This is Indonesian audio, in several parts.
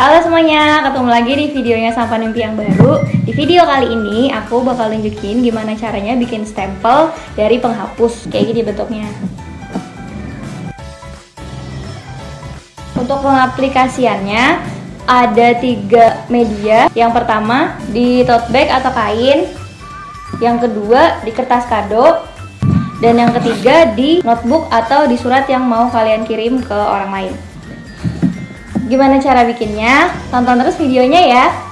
Halo semuanya, ketemu lagi di videonya Sampan Mimpi yang baru. Di video kali ini aku bakal nunjukin gimana caranya bikin stempel dari penghapus. Kayak gini bentuknya. Untuk pengaplikasiannya ada tiga media. Yang pertama di tote bag atau kain. Yang kedua di kertas kado. Dan yang ketiga di notebook atau di surat yang mau kalian kirim ke orang lain Gimana cara bikinnya? Tonton terus videonya ya.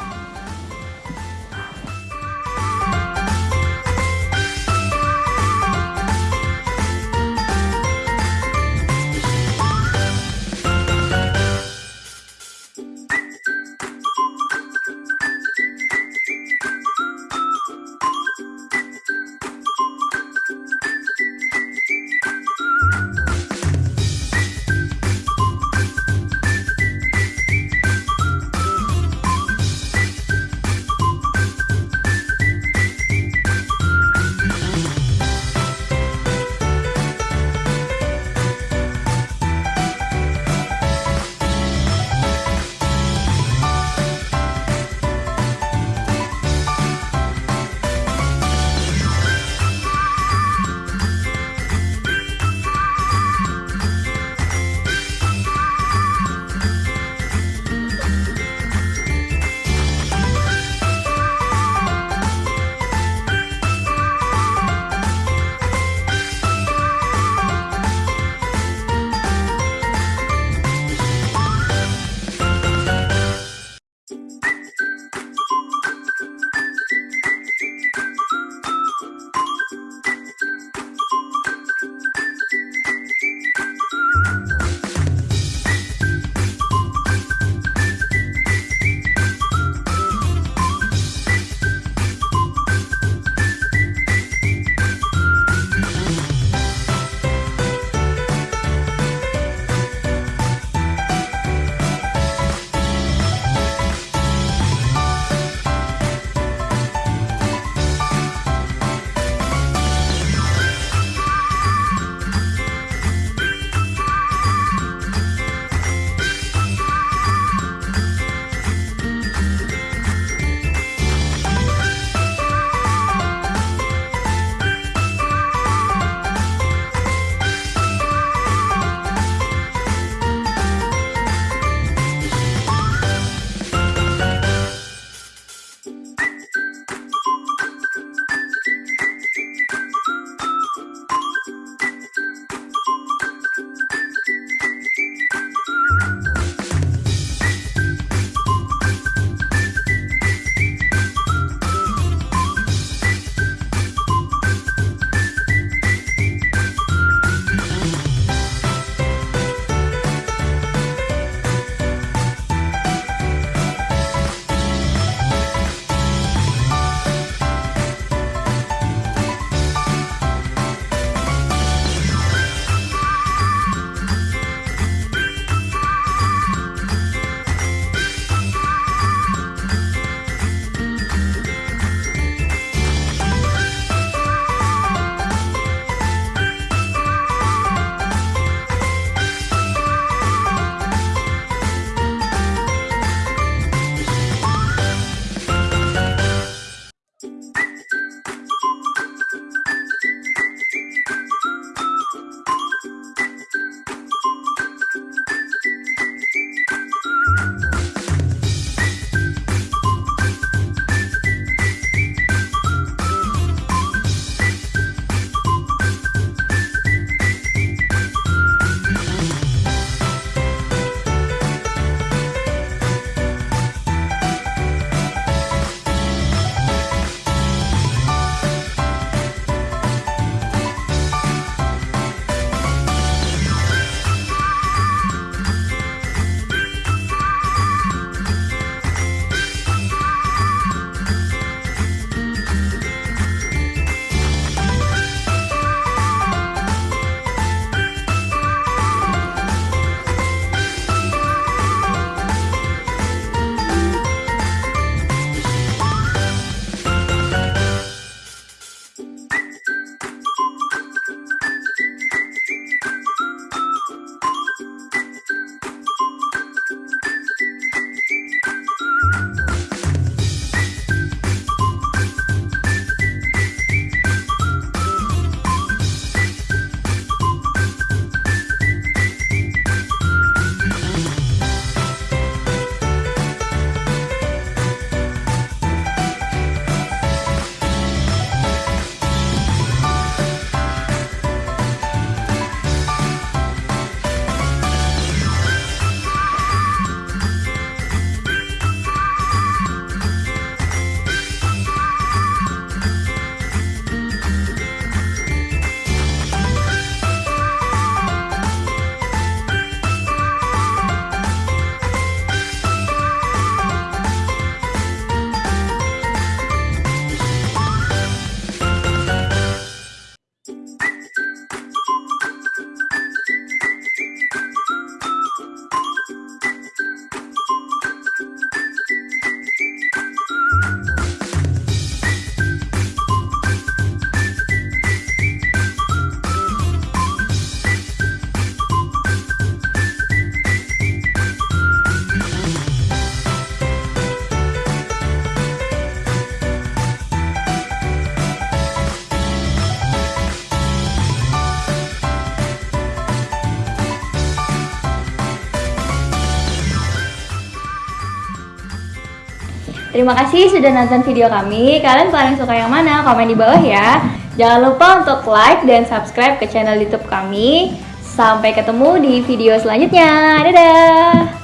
Terima kasih sudah nonton video kami. Kalian paling suka yang mana? Komen di bawah ya. Jangan lupa untuk like dan subscribe ke channel YouTube kami. Sampai ketemu di video selanjutnya. Dadah.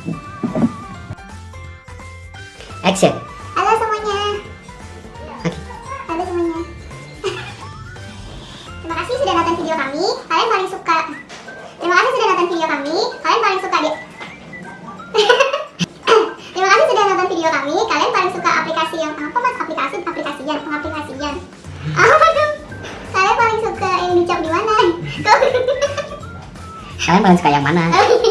Action. Halo semuanya. Halo semuanya. Terima kasih sudah nonton video kami. Kalian paling suka. Kalian paling suka yang dicap di